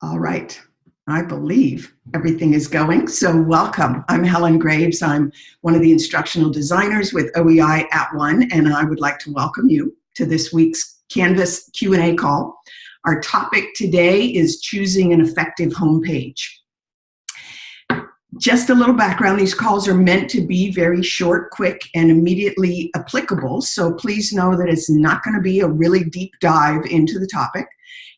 All right. I believe everything is going. So welcome. I'm Helen Graves. I'm one of the instructional designers with OEI at One, and I would like to welcome you to this week's Canvas Q&A call. Our topic today is choosing an effective homepage. Just a little background, these calls are meant to be very short, quick, and immediately applicable, so please know that it's not going to be a really deep dive into the topic.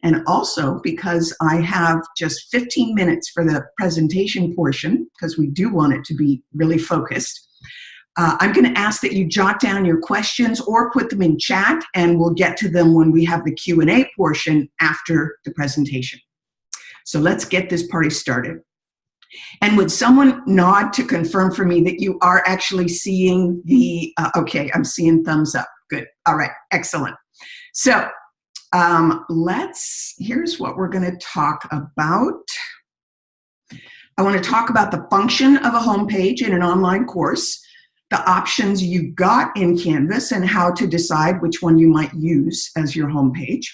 And also because I have just 15 minutes for the presentation portion, because we do want it to be really focused, uh, I'm going to ask that you jot down your questions or put them in chat, and we'll get to them when we have the Q&A portion after the presentation. So let's get this party started. And would someone nod to confirm for me that you are actually seeing the, uh, okay, I'm seeing thumbs up. Good. All right. Excellent. So um, let's, here's what we're going to talk about. I want to talk about the function of a homepage in an online course, the options you've got in Canvas, and how to decide which one you might use as your homepage.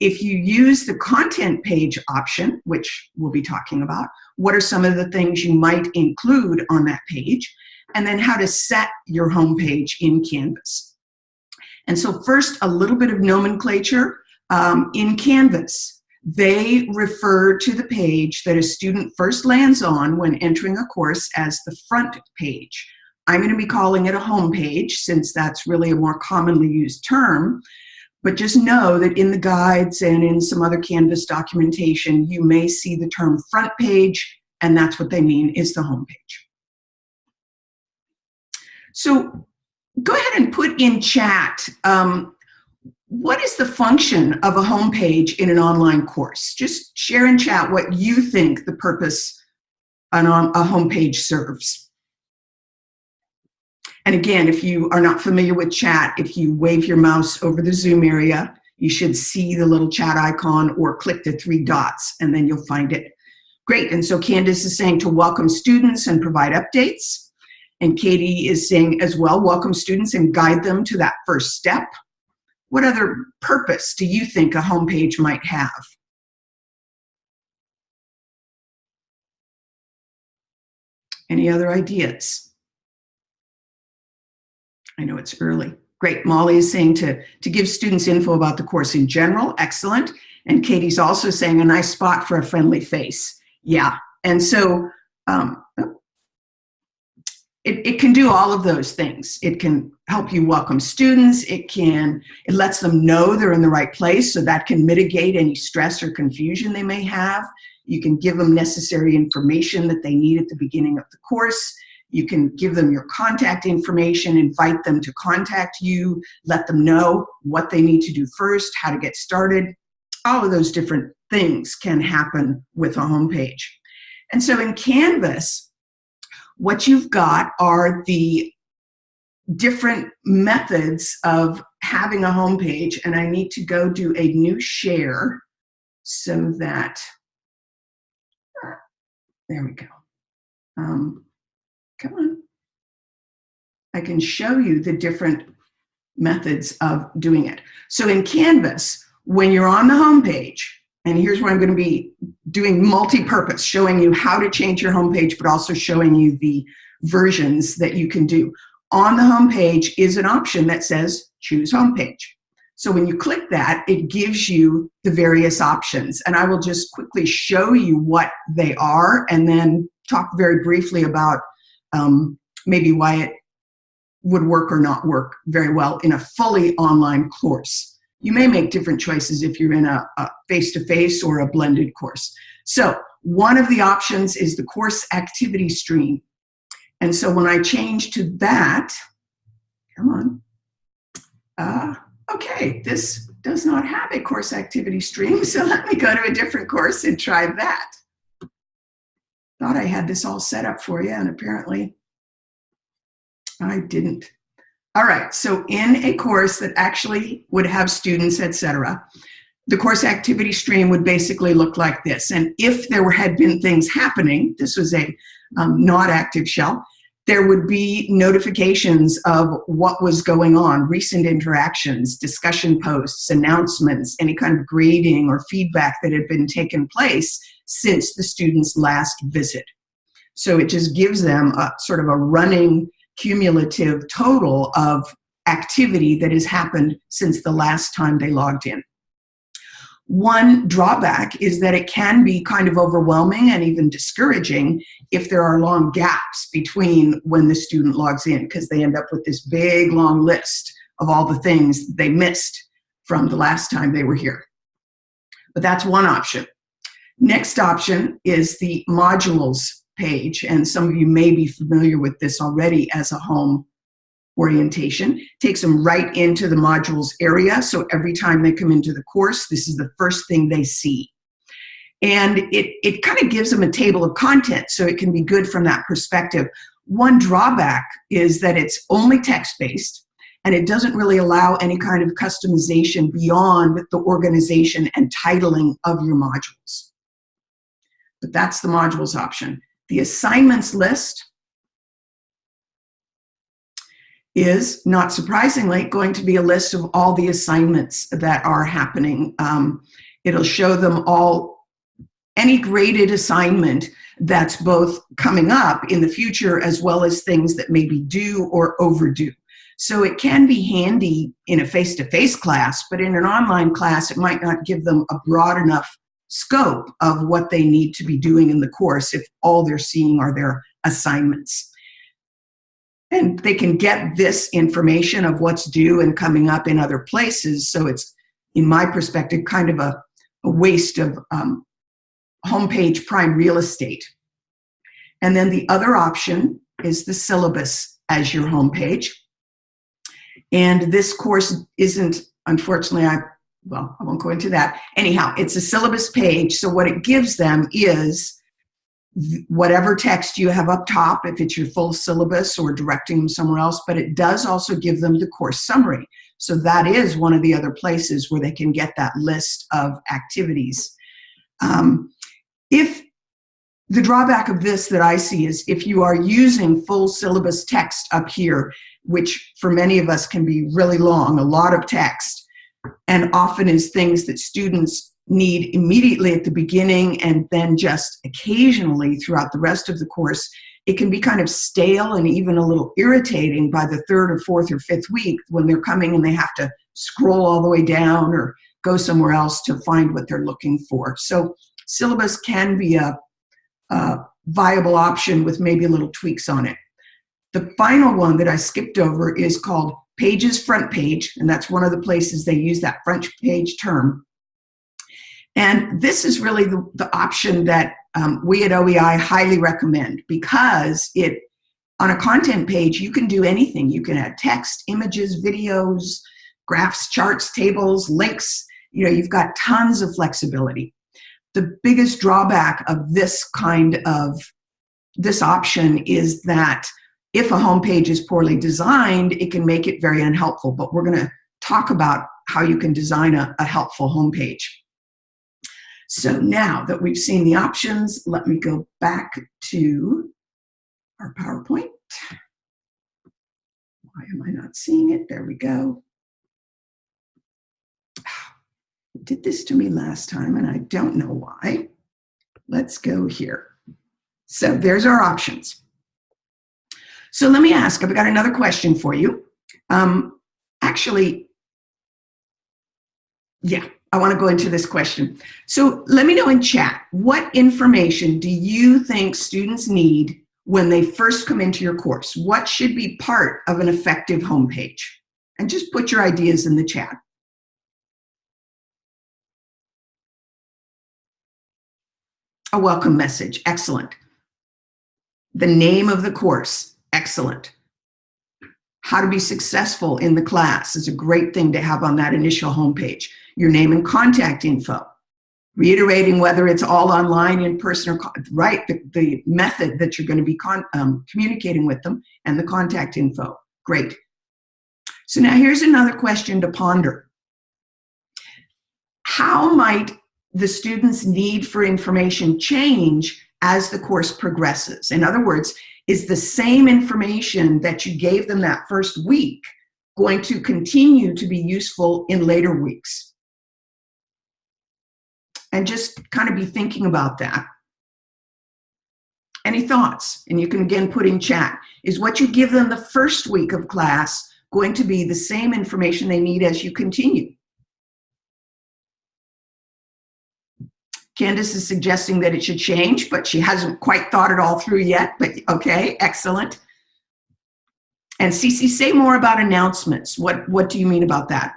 If you use the content page option, which we'll be talking about, what are some of the things you might include on that page, and then how to set your homepage in Canvas. And so first, a little bit of nomenclature. Um, in Canvas, they refer to the page that a student first lands on when entering a course as the front page. I'm going to be calling it a home page since that's really a more commonly used term. But just know that in the guides and in some other Canvas documentation, you may see the term front page, and that's what they mean is the home page. So go ahead and put in chat um, what is the function of a homepage in an online course? Just share in chat what you think the purpose on a homepage serves. And again, if you are not familiar with chat, if you wave your mouse over the Zoom area, you should see the little chat icon or click the three dots and then you'll find it. Great, and so Candace is saying to welcome students and provide updates. And Katie is saying as well, welcome students and guide them to that first step. What other purpose do you think a homepage might have? Any other ideas? I know it's early. Great, Molly is saying to, to give students info about the course in general, excellent. And Katie's also saying a nice spot for a friendly face. Yeah, and so um, it, it can do all of those things. It can help you welcome students. It can, it lets them know they're in the right place so that can mitigate any stress or confusion they may have. You can give them necessary information that they need at the beginning of the course. You can give them your contact information, invite them to contact you, let them know what they need to do first, how to get started. All of those different things can happen with a homepage. And so in Canvas, what you've got are the different methods of having a homepage, and I need to go do a new share so that, there we go. Um, come on. I can show you the different methods of doing it. So in Canvas, when you're on the homepage, and here's where I'm going to be doing multi-purpose, showing you how to change your homepage, but also showing you the versions that you can do. On the homepage is an option that says choose homepage. So when you click that, it gives you the various options. And I will just quickly show you what they are and then talk very briefly about um, maybe why it would work or not work very well in a fully online course. You may make different choices if you're in a face-to-face -face or a blended course. So one of the options is the course activity stream. And so when I change to that, come on, uh, okay, this does not have a course activity stream, so let me go to a different course and try that. Thought I had this all set up for you, and apparently I didn't. All right, so in a course that actually would have students, etc., the course activity stream would basically look like this. And if there were, had been things happening, this was a um, not active shell, there would be notifications of what was going on, recent interactions, discussion posts, announcements, any kind of grading or feedback that had been taken place since the student's last visit. So it just gives them a sort of a running cumulative total of activity that has happened since the last time they logged in. One drawback is that it can be kind of overwhelming and even discouraging if there are long gaps between when the student logs in because they end up with this big long list of all the things they missed from the last time they were here. But that's one option. Next option is the modules page, and some of you may be familiar with this already as a home orientation. Takes them right into the modules area, so every time they come into the course, this is the first thing they see. And it, it kind of gives them a table of content, so it can be good from that perspective. One drawback is that it's only text-based, and it doesn't really allow any kind of customization beyond the organization and titling of your modules. But that's the modules option. The assignments list is, not surprisingly, going to be a list of all the assignments that are happening. Um, it'll show them all, any graded assignment that's both coming up in the future as well as things that may be due or overdue. So it can be handy in a face-to-face -face class, but in an online class, it might not give them a broad enough scope of what they need to be doing in the course if all they're seeing are their assignments. And they can get this information of what's due and coming up in other places. So it's, in my perspective, kind of a, a waste of um, homepage prime real estate. And then the other option is the syllabus as your homepage. And this course isn't, unfortunately, I well, I won't go into that. Anyhow, it's a syllabus page. So what it gives them is whatever text you have up top, if it's your full syllabus or directing them somewhere else, but it does also give them the course summary. So that is one of the other places where they can get that list of activities. Um, if the drawback of this that I see is if you are using full syllabus text up here, which for many of us can be really long, a lot of text, and often is things that students need immediately at the beginning and then just occasionally throughout the rest of the course, it can be kind of stale and even a little irritating by the third or fourth or fifth week when they're coming and they have to scroll all the way down or go somewhere else to find what they're looking for. So syllabus can be a, a viable option with maybe a little tweaks on it. The final one that I skipped over is called Pages front page, and that's one of the places they use that front page term. And this is really the, the option that um, we at OEI highly recommend because it, on a content page, you can do anything. You can add text, images, videos, graphs, charts, tables, links. You know, you've got tons of flexibility. The biggest drawback of this kind of, this option is that if a homepage is poorly designed, it can make it very unhelpful. But we're going to talk about how you can design a, a helpful homepage. So now that we've seen the options, let me go back to our PowerPoint. Why am I not seeing it? There we go. It did this to me last time and I don't know why. Let's go here. So there's our options. So let me ask, I've got another question for you. Um, actually, yeah, I want to go into this question. So let me know in chat, what information do you think students need when they first come into your course? What should be part of an effective homepage? And just put your ideas in the chat. A welcome message, excellent. The name of the course, excellent. How to be successful in the class is a great thing to have on that initial homepage. Your name and contact info. Reiterating whether it's all online, in person, or right, the, the method that you're going to be um, communicating with them and the contact info. Great. So now here's another question to ponder. How might the student's need for information change as the course progresses? In other words, is the same information that you gave them that first week going to continue to be useful in later weeks? And just kind of be thinking about that. Any thoughts? And you can again put in chat. Is what you give them the first week of class going to be the same information they need as you continue? Candace is suggesting that it should change, but she hasn't quite thought it all through yet, but okay, excellent. And Cece, say more about announcements. What, what do you mean about that?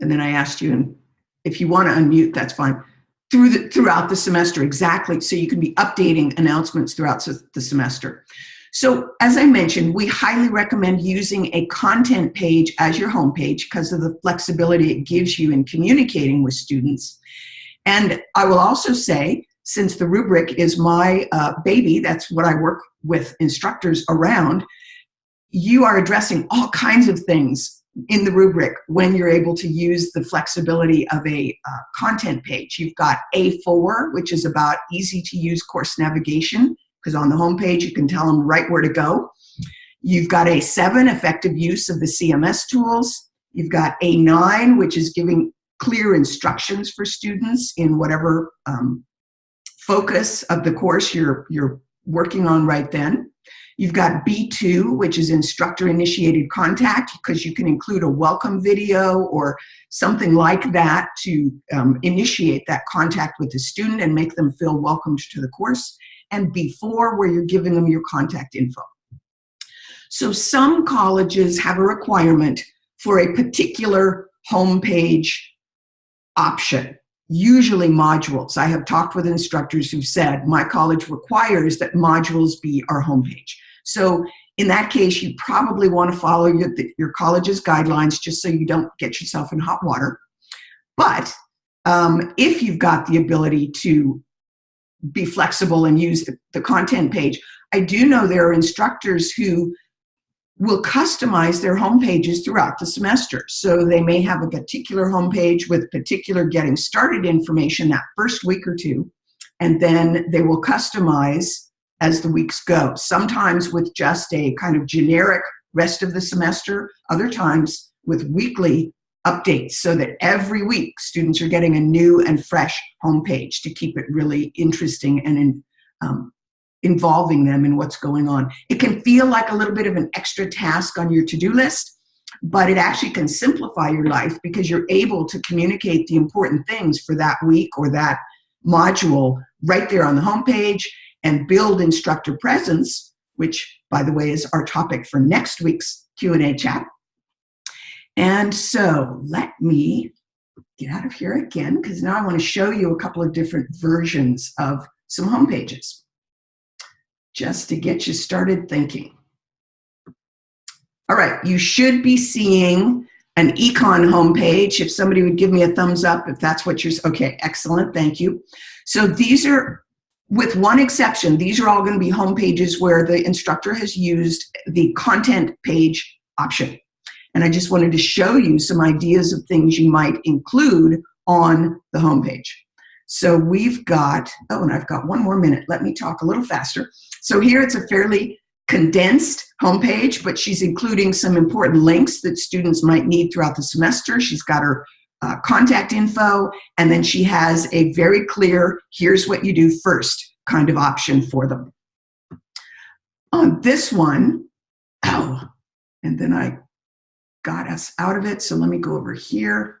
And then I asked you, and if you want to unmute, that's fine. Through the, throughout the semester, exactly. So you can be updating announcements throughout the semester. So as I mentioned, we highly recommend using a content page as your homepage because of the flexibility it gives you in communicating with students. And I will also say, since the rubric is my uh, baby, that's what I work with instructors around, you are addressing all kinds of things in the rubric when you're able to use the flexibility of a uh, content page. You've got A4, which is about easy to use course navigation, because on the homepage you can tell them right where to go. You've got A7, effective use of the CMS tools. You've got A9, which is giving clear instructions for students in whatever um, focus of the course you're, you're working on right then. You've got B2, which is instructor initiated contact, because you can include a welcome video or something like that to um, initiate that contact with the student and make them feel welcomed to the course. And B4, where you're giving them your contact info. So some colleges have a requirement for a particular homepage option usually modules. I have talked with instructors who've said, my college requires that modules be our homepage. So in that case, you probably want to follow your, your college's guidelines just so you don't get yourself in hot water. But um, if you've got the ability to be flexible and use the, the content page, I do know there are instructors who will customize their home pages throughout the semester. So they may have a particular homepage with particular getting started information that first week or two, and then they will customize as the weeks go, sometimes with just a kind of generic rest of the semester, other times with weekly updates so that every week students are getting a new and fresh homepage to keep it really interesting and in, um, involving them in what's going on. It can feel like a little bit of an extra task on your to-do list, but it actually can simplify your life because you're able to communicate the important things for that week or that module right there on the homepage and build instructor presence, which by the way is our topic for next week's Q&A chat. And so let me get out of here again because now I want to show you a couple of different versions of some home pages just to get you started thinking. All right, you should be seeing an econ homepage. If somebody would give me a thumbs up, if that's what you're, okay, excellent, thank you. So these are with one exception, these are all going to be homepages where the instructor has used the content page option. And I just wanted to show you some ideas of things you might include on the homepage. So we've got, oh, and I've got one more minute. Let me talk a little faster. So here it's a fairly condensed homepage, but she's including some important links that students might need throughout the semester. She's got her uh, contact info, and then she has a very clear, here's what you do first kind of option for them. On this one, oh, and then I got us out of it, so let me go over here.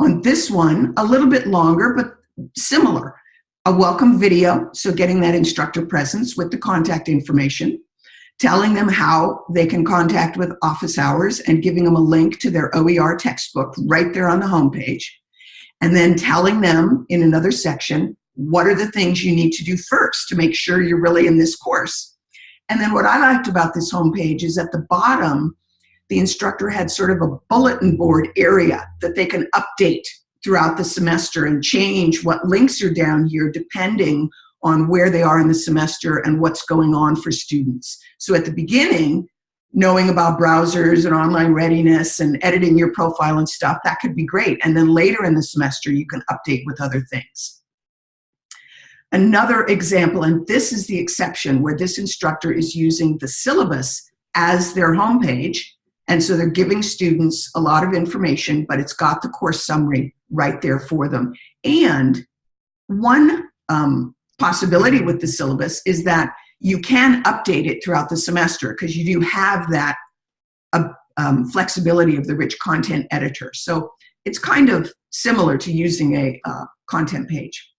On this one, a little bit longer, but similar. A welcome video, so getting that instructor presence with the contact information telling them how they can contact with office hours and giving them a link to their OER textbook right there on the homepage. And then telling them in another section, what are the things you need to do first to make sure you're really in this course. And then what I liked about this homepage is at the bottom, the instructor had sort of a bulletin board area that they can update throughout the semester and change what links are down here depending on where they are in the semester and what's going on for students. So at the beginning, knowing about browsers and online readiness and editing your profile and stuff, that could be great. And then later in the semester, you can update with other things. Another example, and this is the exception where this instructor is using the syllabus as their homepage. And so they're giving students a lot of information, but it's got the course summary right there for them. And one um, possibility with the syllabus is that you can update it throughout the semester because you do have that uh, um, flexibility of the rich content editor. So it's kind of similar to using a uh, content page.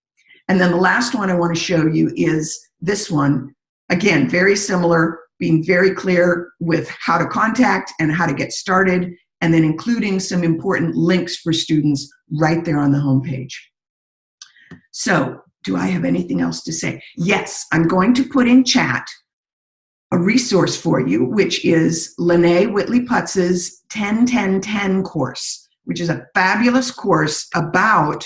And then the last one I want to show you is this one. Again, very similar, being very clear with how to contact and how to get started, and then including some important links for students right there on the homepage. So do I have anything else to say? Yes, I'm going to put in chat a resource for you, which is Lene Whitley Putz's 10-10-10 course, which is a fabulous course about,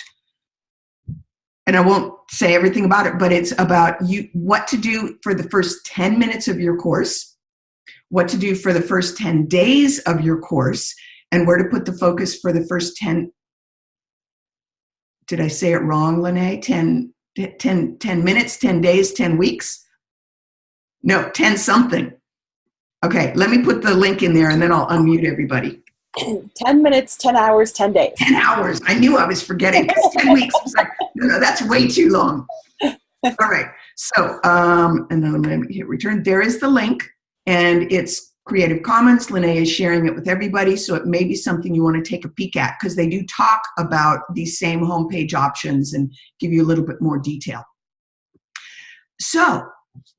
and I won't say everything about it, but it's about you what to do for the first 10 minutes of your course, what to do for the first 10 days of your course, and where to put the focus for the first 10 did I say it wrong, Lene? 10, 10, 10 minutes, 10 days, 10 weeks? No, 10 something. Okay, let me put the link in there and then I'll unmute everybody. 10 minutes, 10 hours, 10 days. 10 hours. I knew I was forgetting. 10 weeks. I was like, that's way too long. All right. So, um, and then I'm going to hit return. There is the link and it's Creative Commons. Lene is sharing it with everybody, so it may be something you want to take a peek at because they do talk about these same homepage options and give you a little bit more detail. So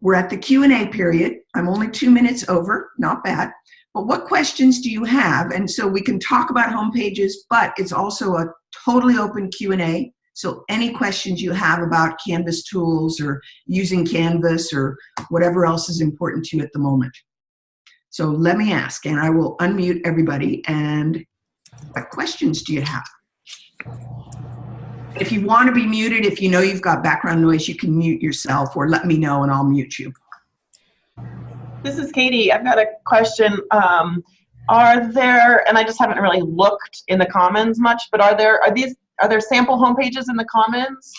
we're at the Q&A period. I'm only two minutes over, not bad. But what questions do you have? And so we can talk about homepages, but it's also a totally open Q&A. So any questions you have about Canvas tools or using Canvas or whatever else is important to you at the moment. So let me ask, and I will unmute everybody. And what questions do you have? If you want to be muted, if you know you've got background noise, you can mute yourself or let me know and I'll mute you. This is Katie. I've got a question. Um, are there, and I just haven't really looked in the Commons much, but are there, are these, are there sample homepages in the Commons?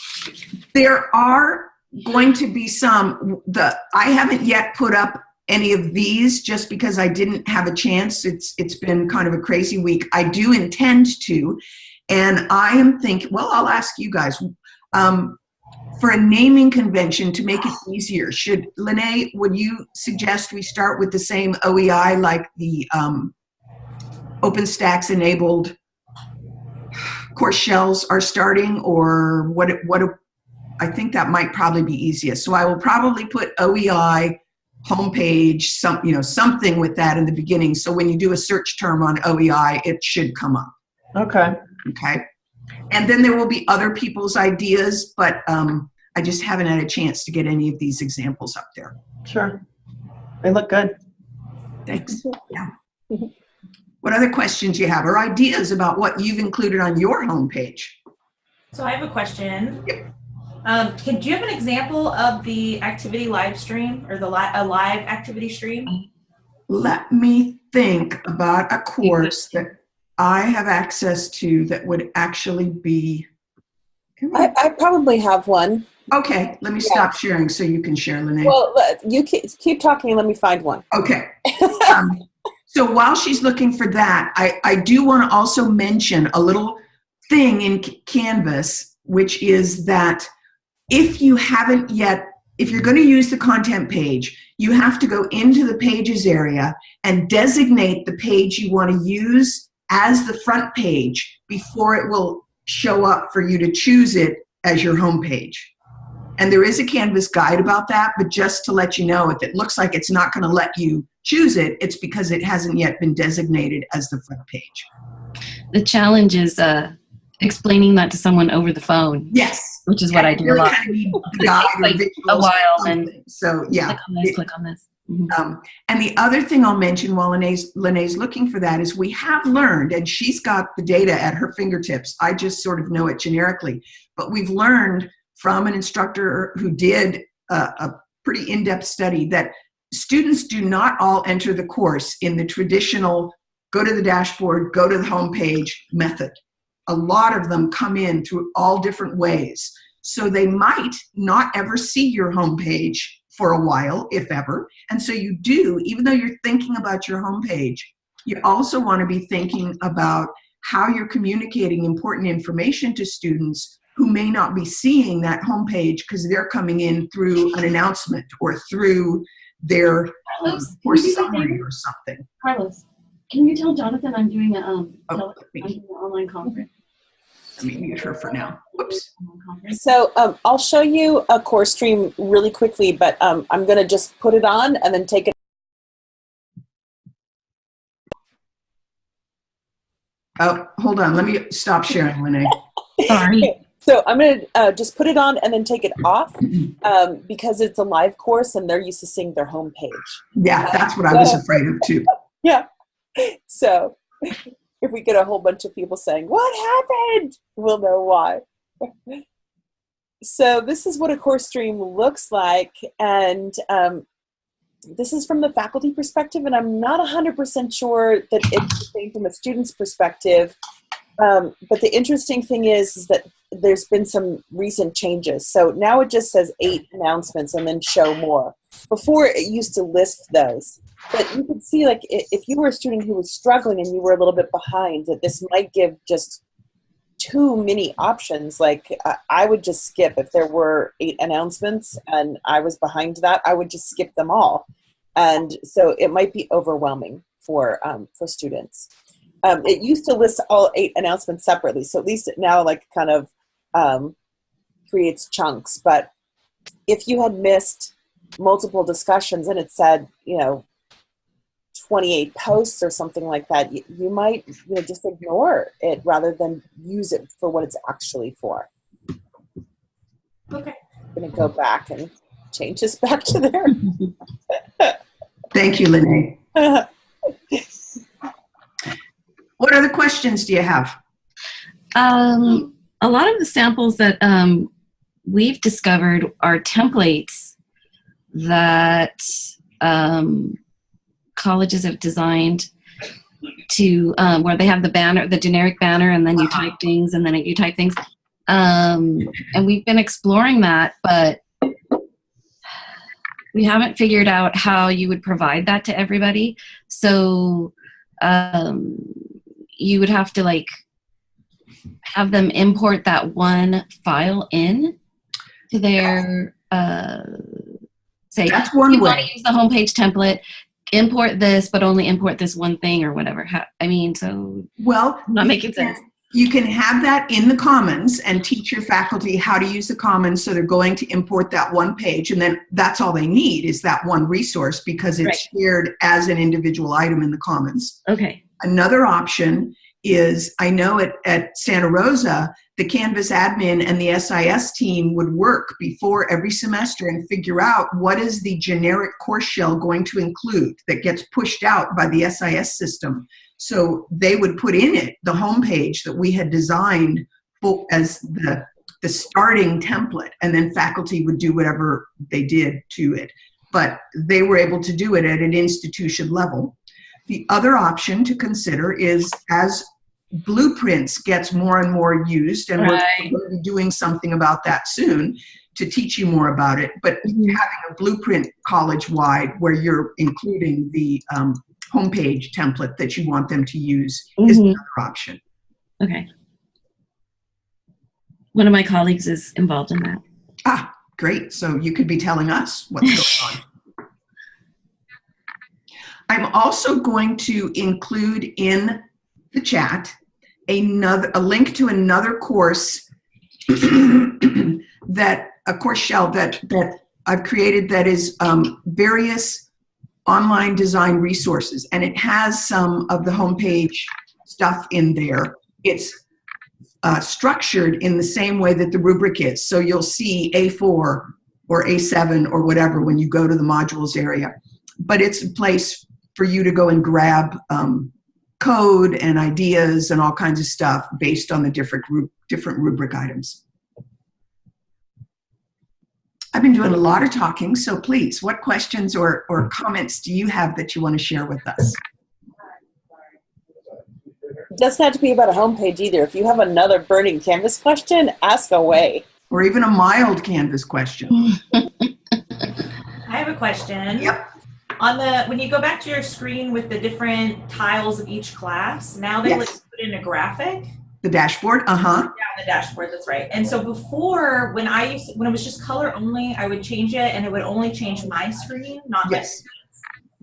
There are going to be some, the, I haven't yet put up any of these just because I didn't have a chance. It's It's been kind of a crazy week. I do intend to, and I am thinking, well, I'll ask you guys, um, for a naming convention to make it easier, should, Lene, would you suggest we start with the same OEI like the um, OpenStax enabled course shells are starting or what, what, I think that might probably be easiest. So I will probably put OEI homepage, some, you know, something with that in the beginning. So when you do a search term on OEI, it should come up. Okay. Okay. And then there will be other people's ideas, but um, I just haven't had a chance to get any of these examples up there. Sure. They look good. Thanks. Yeah. What other questions you have or ideas about what you've included on your homepage? So I have a question. Yep. Um, can, do you have an example of the activity live stream or the li a live activity stream? Let me think about a course that I have access to that would actually be. I, I probably have one. Okay, let me stop sharing so you can share, Lene. Well, you keep, keep talking and let me find one. Okay. um, so while she's looking for that, I, I do want to also mention a little thing in Canvas, which is that if you haven't yet, if you're going to use the content page, you have to go into the pages area and designate the page you want to use as the front page before it will show up for you to choose it as your home page. And there is a Canvas guide about that, but just to let you know, if it looks like it's not going to let you choose it, it's because it hasn't yet been designated as the front page. The challenge is uh, explaining that to someone over the phone. Yes. Which is what I do a lot. Kind of like a while and so yeah. Click on this, click on this. Mm -hmm. um, and the other thing I'll mention while Lene's, Lene's looking for that is we have learned, and she's got the data at her fingertips. I just sort of know it generically, but we've learned from an instructor who did a, a pretty in-depth study that students do not all enter the course in the traditional go to the dashboard, go to the homepage method. A lot of them come in through all different ways. So they might not ever see your homepage for a while, if ever. And so you do, even though you're thinking about your homepage, you also want to be thinking about how you're communicating important information to students who may not be seeing that homepage because they're coming in through an announcement or through their um, Carlos, course can you do that summary or something. Carlos, can you tell Jonathan I'm doing a um Oh, tele- I'm me, doing an online conference? let me mute her for now. Whoops. So um, I'll show you a course stream really quickly, but um, I'm going to just put it on and then take it. Oh, hold on. Let me stop sharing, Lene. Sorry. So I'm going to uh, just put it on and then take it off um, because it's a live course and they're used to seeing their homepage. Yeah, that's what I was afraid of too. Yeah. So if we get a whole bunch of people saying, What happened? We'll know why. so this is what a course stream looks like. And um, this is from the faculty perspective, and I'm not 100% sure that it's the same from a student's perspective. Um, but the interesting thing is, is that there's been some recent changes. So now it just says eight announcements and then show more. Before it used to list those. But you could see, like, if you were a student who was struggling and you were a little bit behind, that this might give just too many options. Like, I would just skip if there were eight announcements and I was behind that. I would just skip them all, and so it might be overwhelming for um, for students. Um, it used to list all eight announcements separately, so at least it now like kind of um, creates chunks. But if you had missed multiple discussions and it said, you know, 28 posts or something like that, you, you might you know, just ignore it rather than use it for what it's actually for. Okay. I'm going to go back and change this back to there. Thank you, Lene. What other questions do you have? Um, a lot of the samples that um, we've discovered are templates that um, colleges have designed to um, where they have the banner, the generic banner, and then you type things, and then you type things. Um, and we've been exploring that, but we haven't figured out how you would provide that to everybody. So um, you would have to like have them import that one file in to their uh, say That's one you want to use the homepage template import this but only import this one thing or whatever i mean so Well, not making sense. You can have that in the Commons and teach your faculty how to use the Commons so they're going to import that one page and then that's all they need is that one resource because it's shared as an individual item in the Commons. okay. Another option is I know at, at Santa Rosa, the Canvas admin and the SIS team would work before every semester and figure out what is the generic course shell going to include that gets pushed out by the SIS system. So they would put in it the homepage that we had designed as the, the starting template, and then faculty would do whatever they did to it. But they were able to do it at an institution level. The other option to consider is as Blueprints gets more and more used, and we're going to be doing something about that soon to teach you more about it, but Mhm. having a blueprint college-wide where you're including the um, homepage template that you want them to use is Mhm. another option. okay one of my colleagues is involved in that Ah, great. So you could be telling us what's going on. I'm also going to include in the chat another a link to another course that a course shell that that I've created that is um, various online design resources, and it has some of the homepage stuff in there. It's uh, structured in the same way that the rubric is. So you'll see A4 or A7 or whatever when you go to the modules area. But it's a place for you to go and grab um, code and ideas and all kinds of stuff based on the different, ru- different rubric items. I've been doing a lot of talking, so please, what questions or, or comments do you have that you want to share with us? It doesn't have to be about a homepage either. If you have another burning Canvas question, ask away. Or even a mild Canvas question? I have a question. Yep. On the when you go back to your screen with the different tiles of each class, now they Yes. put in a graphic. The dashboard? Uh-huh. Yeah, the dashboard. That's right. And so before, when I used when it was just color only, I would change it, and it would only change my screen, not my Yes.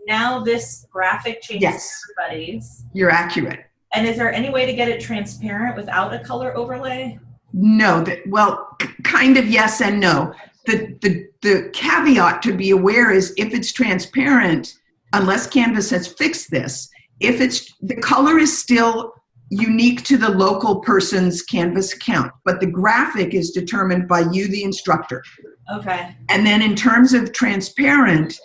Now this graphic changes Yes. everybody's. You're accurate. And is there any way to get it transparent without a color overlay? No, that, well, kind of yes and no. The, the, the caveat to be aware is if it's transparent, unless Canvas has fixed this, if it's, the color is still unique to the local person's Canvas account, but the graphic is determined by you, the instructor. Okay. And then in terms of transparent,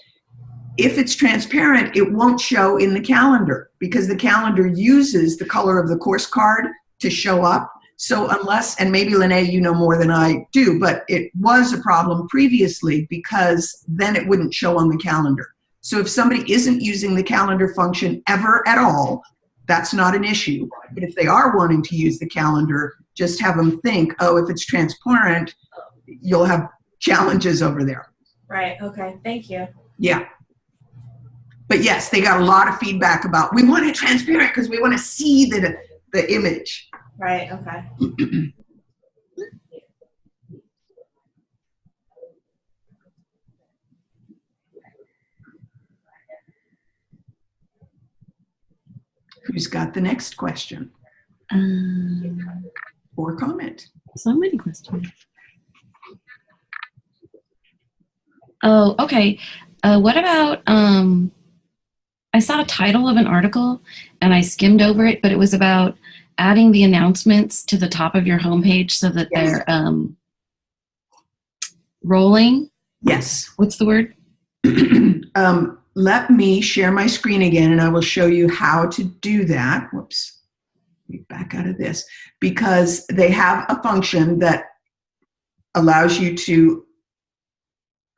if it's transparent, it won't show in the calendar because the calendar uses the color of the course card to show up. So unless, and maybe Lene, you know more than I do, but it was a problem previously because then it wouldn't show on the calendar. So if somebody isn't using the calendar function ever at all, that's not an issue. But if they are wanting to use the calendar, just have them think, oh, if it's transparent, you'll have challenges over there. Right. Okay. Thank you. Yeah. But yes, they got a lot of feedback about we want it transparent because we want to see the the image. Right. Okay. Who's got the next question Um, or comment? so many questions. Oh, okay. Uh, what about um, I saw a title of an article and I skimmed over it, but it was about adding the announcements to the top of your homepage so that Yes. they're um, rolling. Yes. What's the word? um, let me share my screen again and I will show you how to do that. Whoops. Back out of this because they have a function that allows you to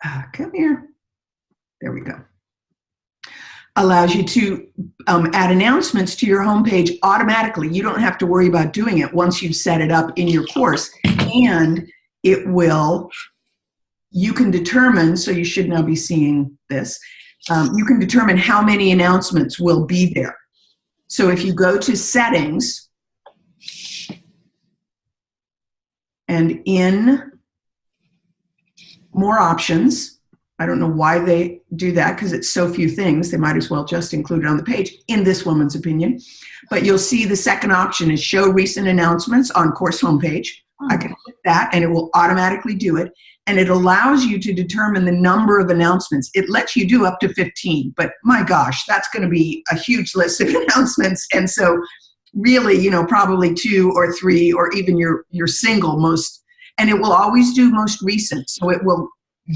uh, come here. There we go. Allows you to um, add announcements to your homepage automatically. You don't have to worry about doing it once you've set it up in your course. And it will, you can determine, so you should now be seeing this, um, you can determine how many announcements will be there. So if you go to settings and in more options, I don't know why they do that because it's so few things. They might as well just include it on the page, in this woman's opinion. But you'll see the second option is show recent announcements on course homepage. I hmm. can click that and it will automatically do it. And it allows you to determine the number of announcements. It lets you do up to 15, but my gosh, that's going to be a huge list of announcements. And so really, you know, probably two or three or even your, your single most, and it will always do most recent. So it will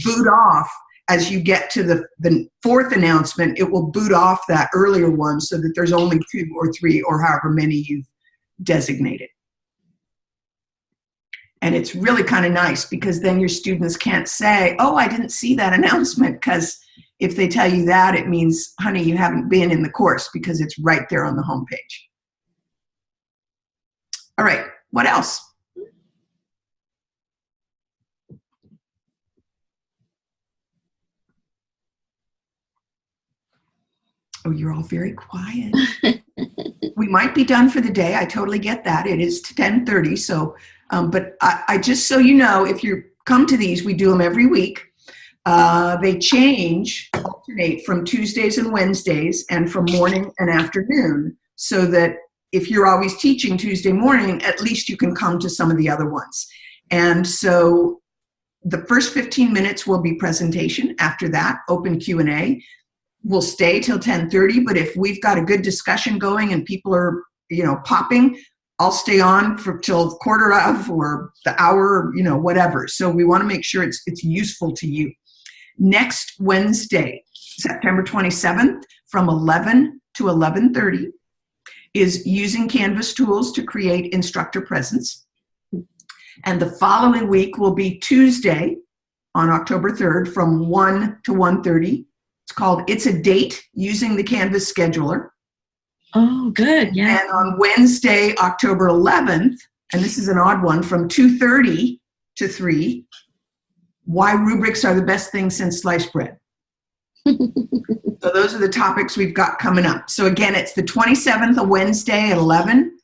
boot off as you get to the, the fourth announcement, it will boot off that earlier one so that there's only two or three or however many you've designated. And it's really kind of nice because then your students can't say, oh, I didn't see that announcement because if they tell you that, it means, honey, you haven't been in the course because it's right there on the homepage. All right, what else? Oh, you're all very quiet. we might be done for the day. I totally get that. It is 1030, so, um, but I, I just so you know, if you come to these, we do them every week. Uh, they change, alternate from Tuesdays and Wednesdays and from morning and afternoon so that if you're always teaching Tuesday morning, at least you can come to some of the other ones. And so the first 15 minutes will be presentation. After that, open Q&A. We'll stay till 10:30, but if we've got a good discussion going and people are, you know, popping, I'll stay on for till quarter of or the hour, you know, whatever. So we want to make sure it's it's useful to you. Next Wednesday, September 27th, from 11 to 11:30, is using Canvas tools to create instructor presence. And the following week will be Tuesday on October 3rd from 1 to 1.30. It's called It's a Date using the Canvas scheduler. Oh, good. Yeah. And on Wednesday, October 11th, and this is an odd one, from 2.30 to 3, why rubrics are the best thing since sliced bread. so those are the topics we've got coming up. So again, it's the 27th, a Wednesday at 11,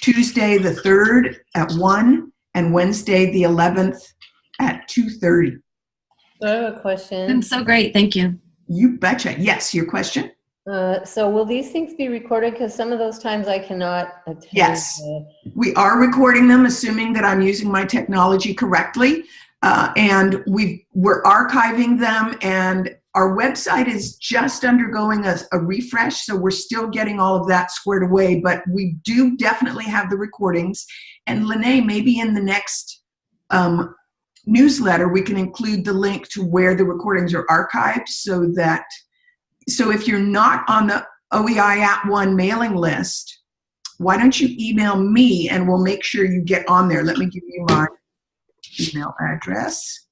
Tuesday the 3rd at 1, and Wednesday the 11th at 2.30. I have a Been question. so great. Thank you. You betcha. Yes, your question? Uh, so will these things be recorded? Because some of those times I cannot attend. Yes. the- We are recording them, assuming that I'm using my technology correctly. Uh, and we we're archiving them and our website is just undergoing a, a refresh, so we're still getting all of that squared away, but we do definitely have the recordings. And Lene, maybe in the next um, newsletter, we can include the link to where the recordings are archived so that, so if you're not on the OEI at one mailing list, why don't you email me and we'll make sure you get on there. Let me give you my email address.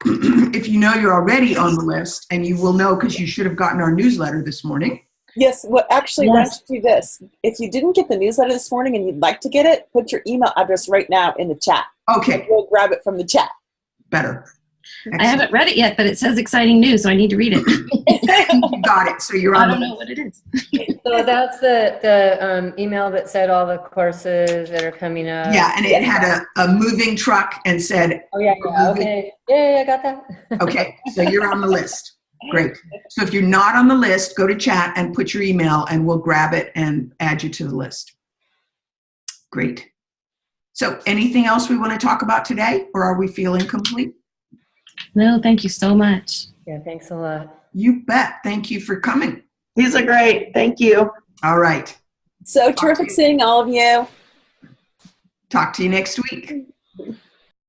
if you know you're already on the list, and you will know because you should have gotten our newsletter this morning. Yes, well, actually, why Yes. don't you do this? If you didn't get the newsletter this morning and you'd like to get it, put your email address right now in the chat. Okay, We'll grab it from the chat. better. I haven't read it yet, but it says exciting news, so I need to read it. Got it. So you're on. I on don't the know what it is. So that's the, the um, email that said all the courses that are coming up. Yeah, and it had a, a moving truck and said, Oh, yeah, yeah, okay. Yeah, yeah, I got that. okay, so you're on the list. Great. So if you're not on the list, go to chat and put your email and we'll grab it and add you to the list. Great. So anything else we want to talk about today or are we feeling complete? No, thank you so much. Yeah, thanks a lot. You bet. Thank you for coming. These are great. Thank you. All right. So terrific seeing all of you. Talk to you next week.